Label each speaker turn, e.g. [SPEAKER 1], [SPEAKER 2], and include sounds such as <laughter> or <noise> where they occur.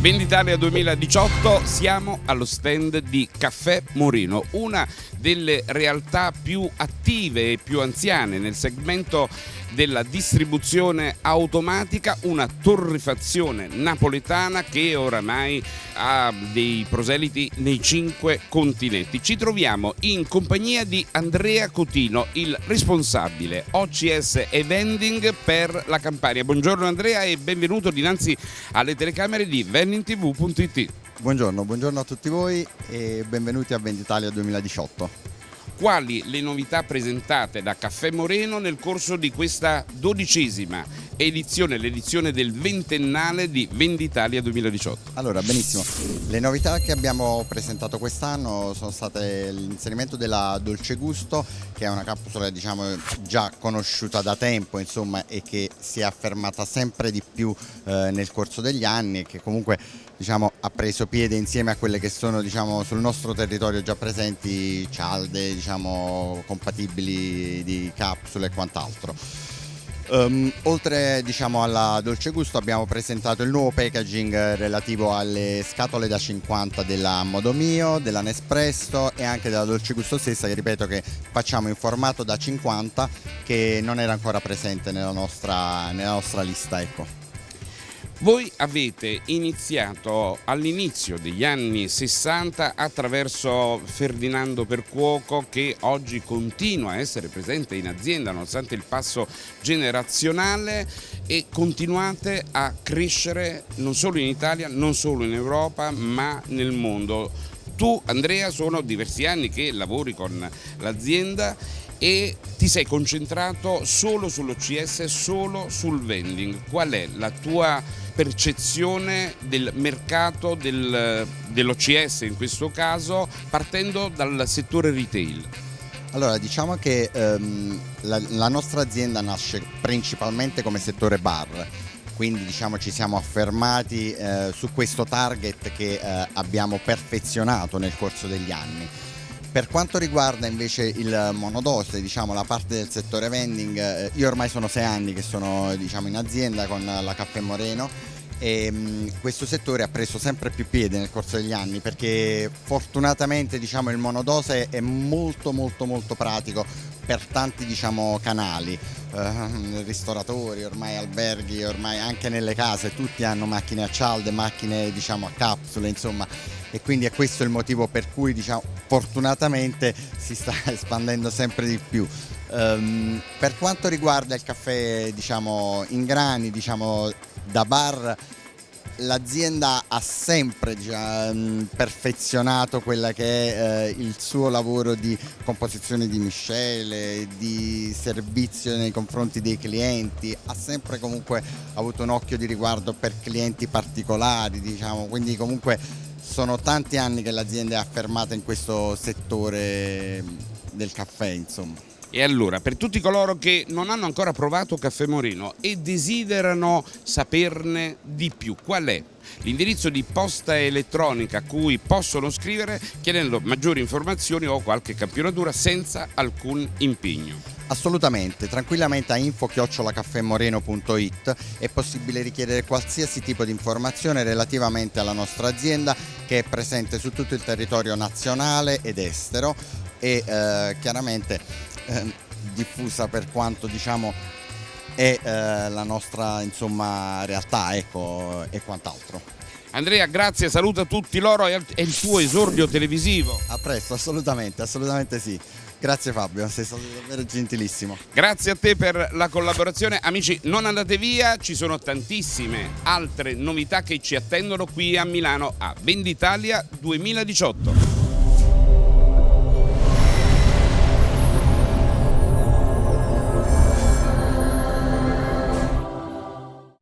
[SPEAKER 1] Venditalia 2018 siamo allo stand di Caffè Morino, una delle realtà più attive e più anziane nel segmento della distribuzione automatica, una torrefazione napoletana che oramai ha dei proseliti nei cinque continenti. Ci troviamo in compagnia di Andrea Cotino, il responsabile OCS e Vending per la Campania. Buongiorno Andrea e benvenuto dinanzi alle telecamere di vendingtv.it.
[SPEAKER 2] Buongiorno, buongiorno a tutti voi e benvenuti a Venditalia 2018
[SPEAKER 1] quali le novità presentate da Caffè Moreno nel corso di questa dodicesima edizione, l'edizione del ventennale di Venditalia 2018.
[SPEAKER 2] Allora, benissimo. Le novità che abbiamo presentato quest'anno sono state l'inserimento della Dolce Gusto, che è una capsula diciamo, già conosciuta da tempo insomma, e che si è affermata sempre di più eh, nel corso degli anni e che comunque diciamo, ha preso piede insieme a quelle che sono diciamo, sul nostro territorio già presenti cialde diciamo, compatibili di capsule e quant'altro. Um, oltre diciamo, alla dolce gusto abbiamo presentato il nuovo packaging relativo alle scatole da 50 della Modomio, della Nespresso e anche della dolce gusto stessa che ripeto che facciamo in formato da 50 che non era ancora presente nella nostra, nella nostra lista. Ecco.
[SPEAKER 1] Voi avete iniziato all'inizio degli anni 60 attraverso Ferdinando Percuoco che oggi continua a essere presente in azienda nonostante il passo generazionale e continuate a crescere non solo in Italia, non solo in Europa ma nel mondo. Tu Andrea sono diversi anni che lavori con l'azienda e ti sei concentrato solo sull'OCS, solo sul vending. Qual è la tua percezione del mercato del, dell'OCS in questo caso partendo dal settore retail?
[SPEAKER 2] Allora diciamo che ehm, la, la nostra azienda nasce principalmente come settore bar quindi diciamo ci siamo affermati eh, su questo target che eh, abbiamo perfezionato nel corso degli anni per quanto riguarda invece il monodose, diciamo la parte del settore vending, eh, io ormai sono sei anni che sono diciamo, in azienda con la Caffè Moreno e mh, questo settore ha preso sempre più piede nel corso degli anni perché fortunatamente diciamo, il monodose è molto molto molto pratico per tanti diciamo, canali, eh, ristoratori, ormai alberghi, ormai anche nelle case, tutti hanno macchine a cialde, macchine diciamo, a capsule, insomma e quindi è questo il motivo per cui diciamo, fortunatamente si sta <laughs> espandendo sempre di più. Um, per quanto riguarda il caffè diciamo, in grani, diciamo, da bar, l'azienda ha sempre già um, perfezionato quella che è uh, il suo lavoro di composizione di miscele, di servizio nei confronti dei clienti, ha sempre comunque avuto un occhio di riguardo per clienti particolari, diciamo, quindi comunque sono tanti anni che l'azienda è affermata in questo settore del caffè, insomma.
[SPEAKER 1] E allora, per tutti coloro che non hanno ancora provato Caffè Morino e desiderano saperne di più, qual è l'indirizzo di posta elettronica a cui possono scrivere chiedendo maggiori informazioni o qualche campionatura senza alcun impegno?
[SPEAKER 2] Assolutamente, tranquillamente a info-caffemoreno.it è possibile richiedere qualsiasi tipo di informazione relativamente alla nostra azienda che è presente su tutto il territorio nazionale ed estero e eh, chiaramente eh, diffusa per quanto diciamo è eh, la nostra insomma, realtà ecco, e quant'altro.
[SPEAKER 1] Andrea, grazie, saluta tutti loro e il tuo esordio televisivo.
[SPEAKER 2] A presto, assolutamente, assolutamente sì. Grazie Fabio, sei stato davvero gentilissimo.
[SPEAKER 1] Grazie a te per la collaborazione. Amici, non andate via, ci sono tantissime altre novità che ci attendono qui a Milano a Venditalia 2018.